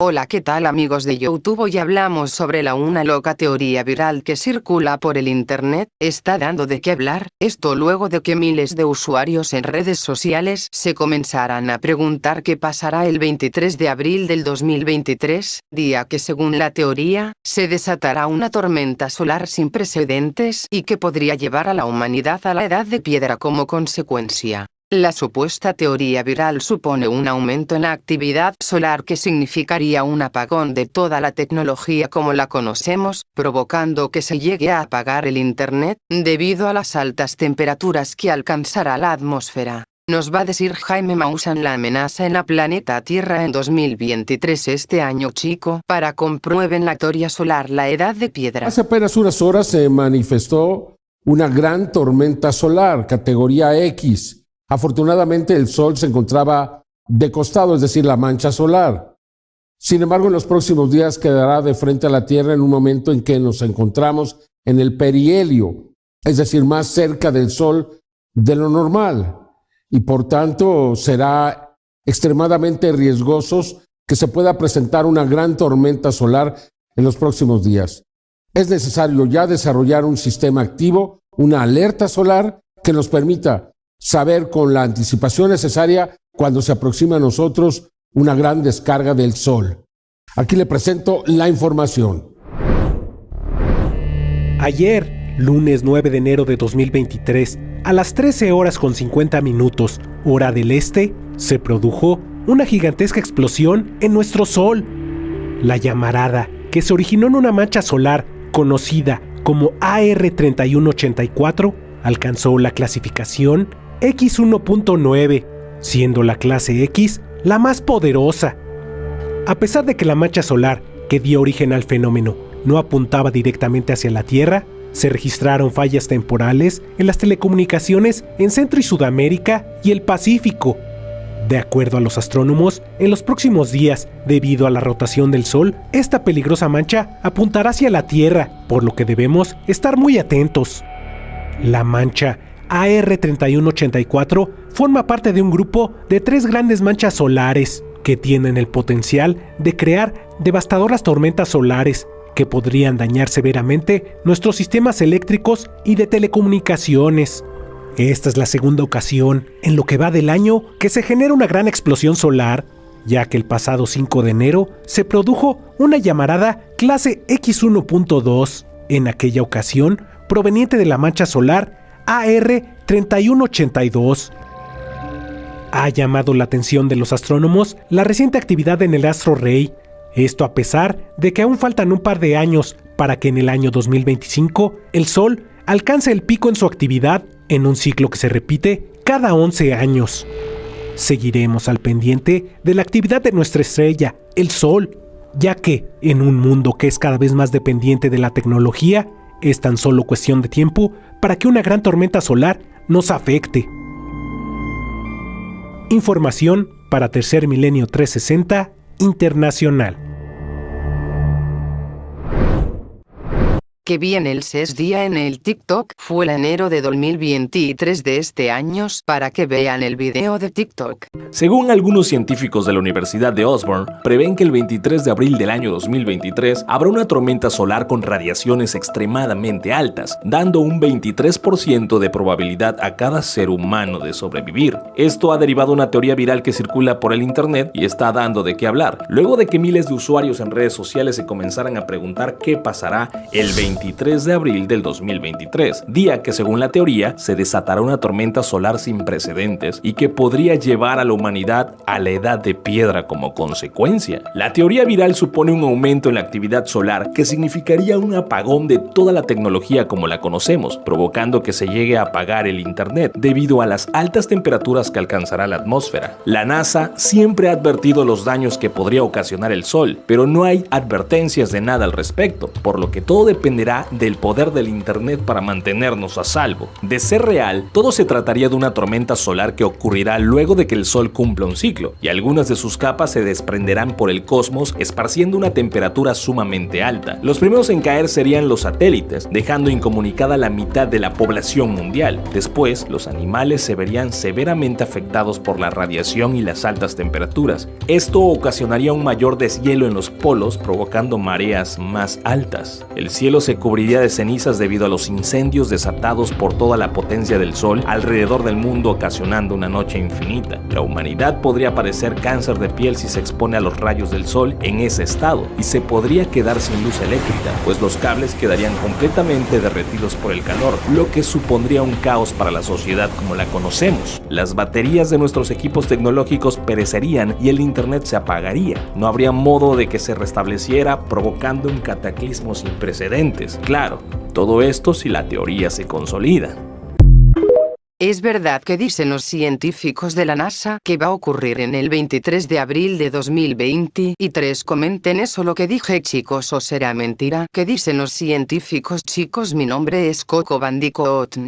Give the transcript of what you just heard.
Hola qué tal amigos de YouTube hoy hablamos sobre la una loca teoría viral que circula por el internet, está dando de qué hablar, esto luego de que miles de usuarios en redes sociales se comenzaran a preguntar qué pasará el 23 de abril del 2023, día que según la teoría, se desatará una tormenta solar sin precedentes y que podría llevar a la humanidad a la edad de piedra como consecuencia. La supuesta teoría viral supone un aumento en la actividad solar que significaría un apagón de toda la tecnología como la conocemos, provocando que se llegue a apagar el Internet, debido a las altas temperaturas que alcanzará la atmósfera. Nos va a decir Jaime Maussan la amenaza en la planeta Tierra en 2023 este año chico para comprueben la teoría solar la edad de piedra. Hace apenas unas horas se manifestó una gran tormenta solar, categoría X, Afortunadamente el Sol se encontraba de costado, es decir, la mancha solar. Sin embargo, en los próximos días quedará de frente a la Tierra en un momento en que nos encontramos en el perihelio, es decir, más cerca del Sol de lo normal, y por tanto será extremadamente riesgoso que se pueda presentar una gran tormenta solar en los próximos días. Es necesario ya desarrollar un sistema activo, una alerta solar que nos permita saber con la anticipación necesaria cuando se aproxima a nosotros una gran descarga del Sol. Aquí le presento la información. Ayer, lunes 9 de enero de 2023, a las 13 horas con 50 minutos, hora del este, se produjo una gigantesca explosión en nuestro Sol. La llamarada, que se originó en una mancha solar conocida como AR3184, alcanzó la clasificación X1.9, siendo la clase X la más poderosa. A pesar de que la mancha solar que dio origen al fenómeno no apuntaba directamente hacia la Tierra, se registraron fallas temporales en las telecomunicaciones en Centro y Sudamérica y el Pacífico. De acuerdo a los astrónomos, en los próximos días, debido a la rotación del Sol, esta peligrosa mancha apuntará hacia la Tierra, por lo que debemos estar muy atentos. La mancha AR3184 forma parte de un grupo de tres grandes manchas solares que tienen el potencial de crear devastadoras tormentas solares que podrían dañar severamente nuestros sistemas eléctricos y de telecomunicaciones. Esta es la segunda ocasión en lo que va del año que se genera una gran explosión solar, ya que el pasado 5 de enero se produjo una llamarada clase X1.2, en aquella ocasión proveniente de la mancha solar AR3182. Ha llamado la atención de los astrónomos la reciente actividad en el astro rey, esto a pesar de que aún faltan un par de años para que en el año 2025 el Sol alcance el pico en su actividad en un ciclo que se repite cada 11 años. Seguiremos al pendiente de la actividad de nuestra estrella, el Sol, ya que, en un mundo que es cada vez más dependiente de la tecnología, es tan solo cuestión de tiempo para que una gran tormenta solar nos afecte. Información para Tercer Milenio 360 Internacional. Que viene el SES día en el TikTok fue el enero de 2023 de este año para que vean el video de TikTok. Según algunos científicos de la Universidad de Osborne, prevén que el 23 de abril del año 2023 habrá una tormenta solar con radiaciones extremadamente altas, dando un 23% de probabilidad a cada ser humano de sobrevivir. Esto ha derivado una teoría viral que circula por el internet y está dando de qué hablar, luego de que miles de usuarios en redes sociales se comenzaran a preguntar qué pasará el 23 23 de abril del 2023, día que según la teoría se desatará una tormenta solar sin precedentes y que podría llevar a la humanidad a la edad de piedra como consecuencia. La teoría viral supone un aumento en la actividad solar que significaría un apagón de toda la tecnología como la conocemos, provocando que se llegue a apagar el Internet debido a las altas temperaturas que alcanzará la atmósfera. La NASA siempre ha advertido los daños que podría ocasionar el Sol, pero no hay advertencias de nada al respecto, por lo que todo dependerá del poder del Internet para mantenernos a salvo. De ser real, todo se trataría de una tormenta solar que ocurrirá luego de que el Sol cumpla un ciclo, y algunas de sus capas se desprenderán por el cosmos esparciendo una temperatura sumamente alta. Los primeros en caer serían los satélites, dejando incomunicada la mitad de la población mundial. Después, los animales se verían severamente afectados por la radiación y las altas temperaturas. Esto ocasionaría un mayor deshielo en los polos, provocando mareas más altas. El cielo se cubriría de cenizas debido a los incendios desatados por toda la potencia del Sol alrededor del mundo ocasionando una noche infinita. La humanidad podría padecer cáncer de piel si se expone a los rayos del Sol en ese estado y se podría quedar sin luz eléctrica, pues los cables quedarían completamente derretidos por el calor, lo que supondría un caos para la sociedad como la conocemos. Las baterías de nuestros equipos tecnológicos perecerían y el internet se apagaría. No habría modo de que se restableciera provocando un cataclismo sin precedentes. Claro, todo esto si la teoría se consolida. Es verdad que dicen los científicos de la NASA que va a ocurrir en el 23 de abril de 2023. Comenten eso lo que dije chicos o será mentira. ¿Qué dicen los científicos chicos? Mi nombre es Coco Bandicoot.